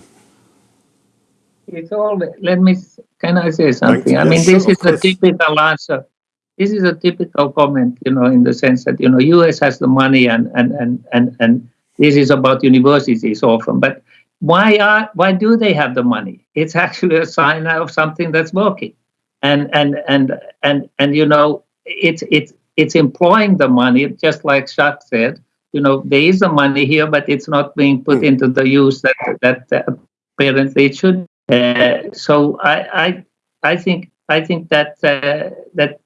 It's all let me can i say something? I mean this is a typical answer. This is a typical comment you know in the sense that you know us has the money and and and and, and this is about universities often but why are why do they have the money? It's *laughs* actually a sign of something that's working. And and and and and you know it's it's it's employing the money just like Jacques said you know there is the money here but it's not being put mm. into the use that that uh, apparently it should uh, so I, I, I think I think that uh, that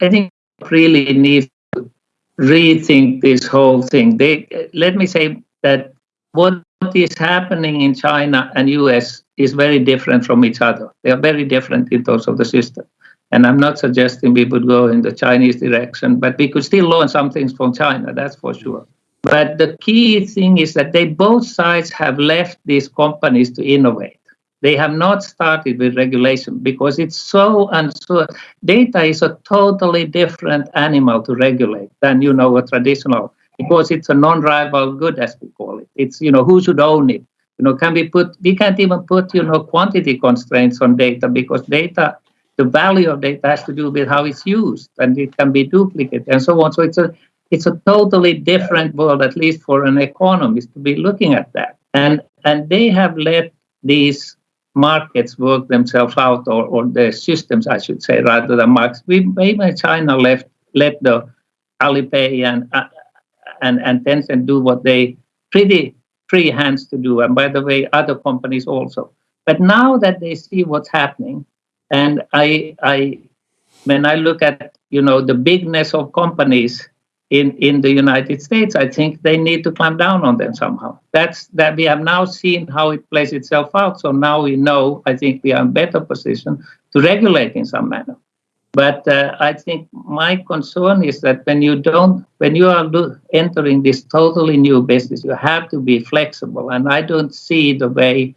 I think really needs to rethink this whole thing. They let me say that what is happening in China and US is very different from each other. They are very different in terms of the system. And I'm not suggesting we would go in the Chinese direction, but we could still learn some things from China, that's for sure. But the key thing is that they both sides have left these companies to innovate. They have not started with regulation because it's so unsure. Data is a totally different animal to regulate than you know a traditional because it's a non-rival good as we call it. It's you know who should own it. You know, can we put we can't even put you know quantity constraints on data because data the value of data has to do with how it's used and it can be duplicated and so on. So it's a it's a totally different world, at least for an economist to be looking at that. And and they have let these markets work themselves out, or, or the systems, I should say, rather than markets. We even China left let the Alipay and uh, and and Tencent do what they pretty free hands to do, and by the way, other companies also. But now that they see what's happening, and I I when I look at you know the bigness of companies in, in the United States, I think they need to clamp down on them somehow. That's that we have now seen how it plays itself out. So now we know, I think we are in better position to regulate in some manner. But uh, I think my concern is that when you don't, when you are entering this totally new business, you have to be flexible. And I don't see the way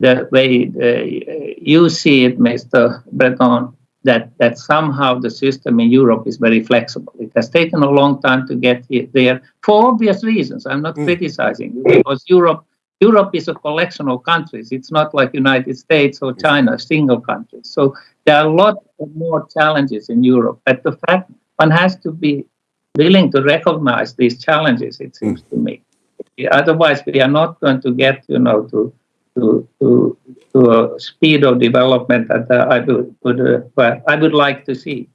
the way uh, you see it, Mr. Breton, that that somehow the system in Europe is very flexible. It has taken a long time to get there for obvious reasons. I'm not mm. criticizing because Europe Europe is a collection of countries. It's not like United States or China, single countries. So there are a lot more challenges in Europe. But the fact one has to be willing to recognize these challenges, it seems mm. to me. Otherwise, we are not going to get, you know, to to to, to a speed of development that uh, I would, would uh, I would like to see.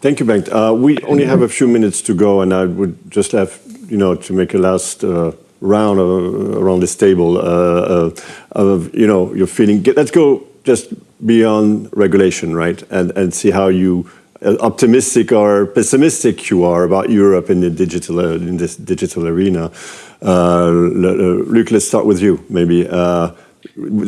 Thank you, Bengt. Uh, we only have a few minutes to go, and I would just have, you know, to make a last uh, round around this table uh, of, you know, your feeling. Let's go just beyond regulation, right, and and see how you optimistic or pessimistic you are about Europe in the digital in this digital arena. Luc, let's start with you, maybe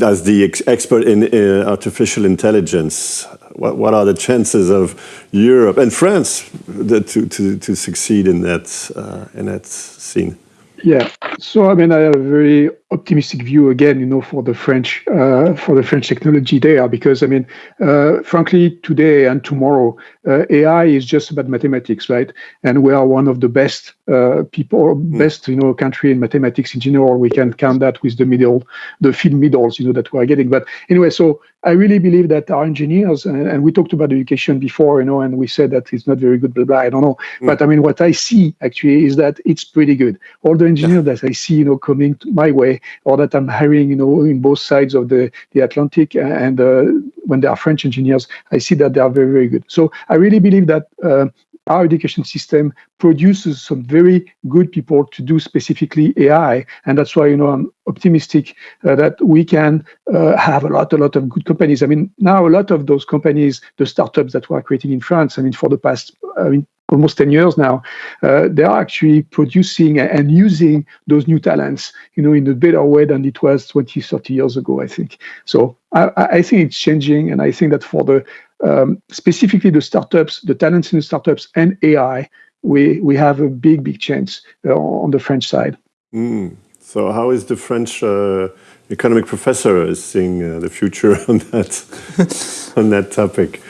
as the ex expert in uh, artificial intelligence, what, what are the chances of Europe and France to, to, to succeed in that, uh, in that scene? Yeah, so I mean, I have a very optimistic view again, you know, for the French uh, for the French technology there, because I mean, uh, frankly, today and tomorrow, uh, AI is just about mathematics, right? And we are one of the best uh, people, mm. best you know, country in mathematics in general. We can count that with the middle, the field medals, you know, that we are getting. But anyway, so I really believe that our engineers, and, and we talked about education before, you know, and we said that it's not very good, blah blah. I don't know, mm. but I mean, what I see actually is that it's pretty good. All the engineers that I see, you know, coming to my way or that I'm hiring, you know, in both sides of the, the Atlantic. And uh, when they are French engineers, I see that they are very, very good. So I really believe that uh, our education system produces some very good people to do specifically AI, and that's why you know I'm optimistic uh, that we can uh, have a lot, a lot of good companies. I mean, now a lot of those companies, the startups that we are creating in France, I mean, for the past, I mean, almost 10 years now, uh, they are actually producing and using those new talents, you know, in a better way than it was 20, 30 years ago, I think. So I, I think it's changing. And I think that for the, um, specifically the startups, the talents in the startups and AI, we, we have a big, big chance uh, on the French side. Mm. So how is the French uh, economic professor seeing uh, the future *laughs* on that, on that topic?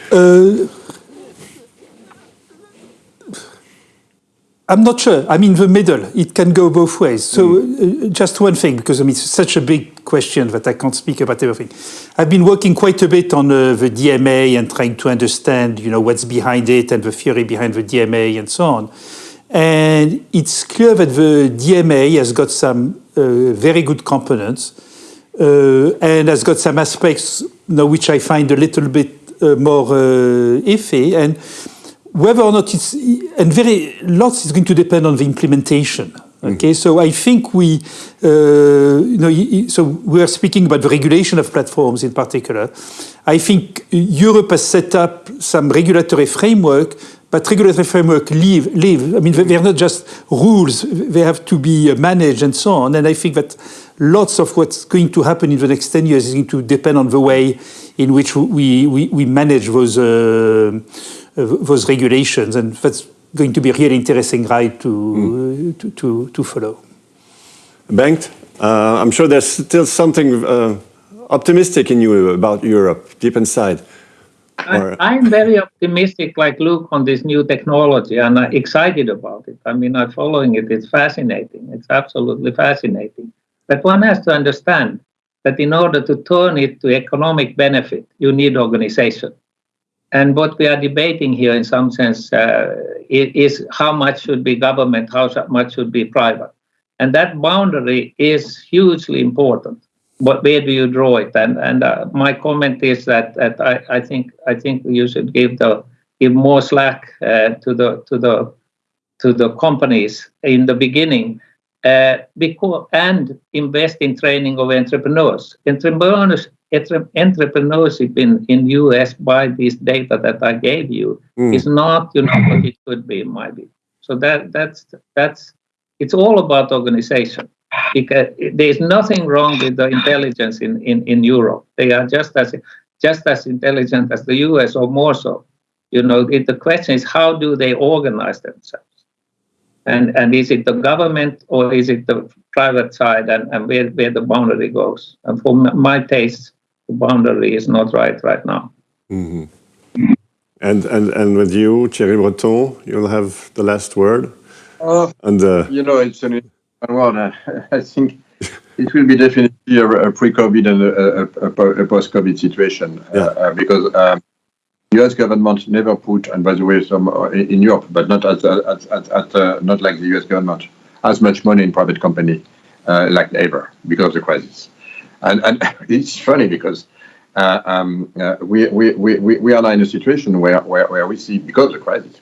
I'm not sure. I'm in the middle. It can go both ways. So mm. uh, just one thing, because I mean, it's such a big question that I can't speak about everything. I've been working quite a bit on uh, the DMA and trying to understand, you know, what's behind it and the theory behind the DMA and so on. And it's clear that the DMA has got some uh, very good components uh, and has got some aspects, you know, which I find a little bit uh, more uh, iffy. And whether or not it's, and very lots is going to depend on the implementation. Mm. Okay, mm. so I think we, uh, you know, so we are speaking about the regulation of platforms in particular. I think Europe has set up some regulatory framework, but regulatory framework live, live. I mean, they're not just rules; they have to be managed and so on. And I think that lots of what's going to happen in the next ten years is going to depend on the way in which we we, we manage those. Uh, those regulations, and that's going to be a really interesting ride to, mm. to, to, to, follow. Bengt, uh, I'm sure there's still something uh, optimistic in you about Europe, deep inside. I, am very optimistic, like Luc, on this new technology, and I'm excited about it. I mean, I'm following it. It's fascinating. It's absolutely fascinating. But one has to understand that in order to turn it to economic benefit, you need organization. And what we are debating here, in some sense, uh, is how much should be government, how much should be private. And that boundary is hugely important. But where do you draw it? And and uh, my comment is that, that I, I think I think you should give the give more slack uh, to the to the to the companies in the beginning uh, because and invest in training of entrepreneurs. Entrepreneurs entrepreneurship in in US by this data that I gave you mm. is not you know what it could be in my view. So that that's that's it's all about organization because there is nothing wrong with the intelligence in, in, in Europe. They are just as just as intelligent as the US or more so. You know, it, the question is how do they organize themselves? And and is it the government or is it the private side and, and where, where the boundary goes? And for my taste, the boundary is not right right now. Mm-hmm. And, and, and with you, Thierry Breton, you'll have the last word. Uh, and uh, You know, it's an one. *laughs* I think it will be definitely a, a pre-COVID and a, a, a post-COVID situation uh, yeah. uh, because um, U.S. government never put, and by the way, some uh, in Europe, but not at, at, at, at uh, not like the U.S. government, as much money in private company uh, like ever because of the crisis. And, and *laughs* it's funny because uh, um, uh, we, we, we, we are now in a situation where, where, where we see, because of the crisis,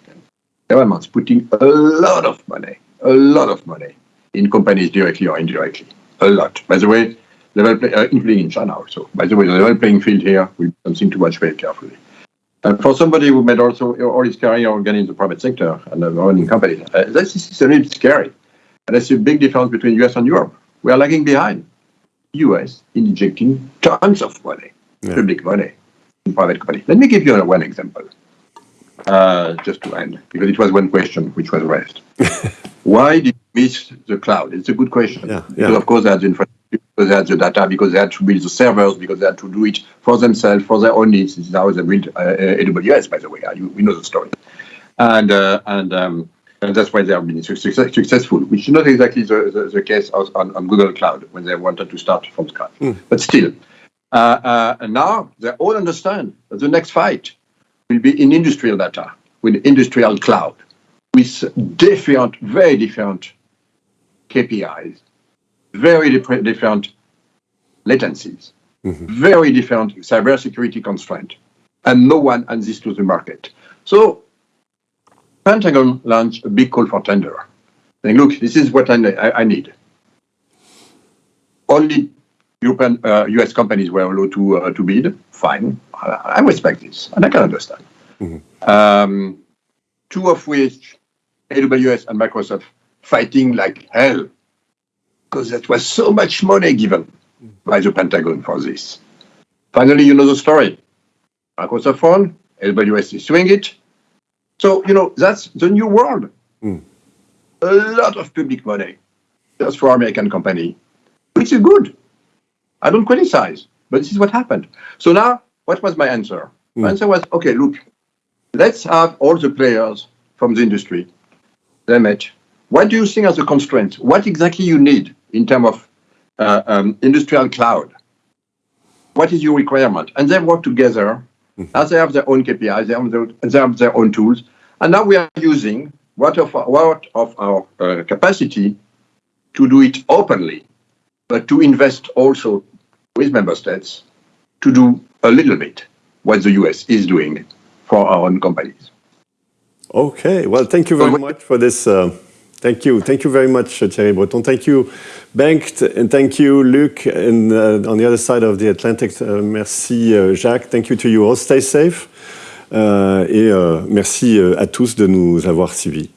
governments putting a lot of money, a lot of money in companies directly or indirectly. A lot. By the way, level play, uh, including in China also. By the way, the level playing field here will be something to watch very carefully. And for somebody who made also all his career again in the private sector and running companies, uh, this is a little scary. And that's a big difference between US and Europe. We are lagging behind. US injecting tons of money, yeah. public money, in private companies. Let me give you one example, uh, just to end, because it was one question which was raised. *laughs* Why did we miss the cloud? It's a good question. Yeah, yeah. Because of course, that's infrastructure because they had the data, because they had to build the servers, because they had to do it for themselves, for their own needs. This is how they built uh, AWS, by the way. Uh, you, we know the story. And, uh, and, um, and that's why they have been success, successful, which is not exactly the, the, the case on, on, Google Cloud when they wanted to start from scratch. Mm. But still, uh, uh, now they all understand that the next fight will be in industrial data, with industrial cloud, with different, very different KPIs very different latencies, mm-hmm. very different cybersecurity constraint, and no one adds this to the market. So Pentagon launched a big call for tender. Saying, look, this is what I, I, I need. Only European, uh, US companies were allowed to, uh, to bid. Fine. I, I, respect this, and I can understand. Mm-hmm. Um, two of which, AWS and Microsoft, fighting like hell because there was so much money given by the Pentagon for this. Finally, you know the story. Microsoft phone, AWS is doing it. So, you know, that's the new world. Mm. A lot of public money just for American company, which is good. I don't criticize, but this is what happened. So now, what was my answer? Mm. My answer was, okay, look, let's have all the players from the industry. They met. What do you think are the constraints? What exactly you need in terms of uh, um, industrial cloud. What is your requirement? And they work together mm-hmm. as they have their own KPIs, they have their, they have their own tools. And now we are using what of, what of our uh, capacity to do it openly, but to invest also with member states to do a little bit what the US is doing for our own companies. Okay, well, thank you very much for this. Uh Thank you. Thank you very much, Thierry Breton. Thank you, Bengt, and thank you, Luc, and uh, on the other side of the Atlantic. Uh, merci, uh, Jacques. Thank you to you all. Stay safe. Uh, et uh, merci uh, à tous de nous avoir suivis.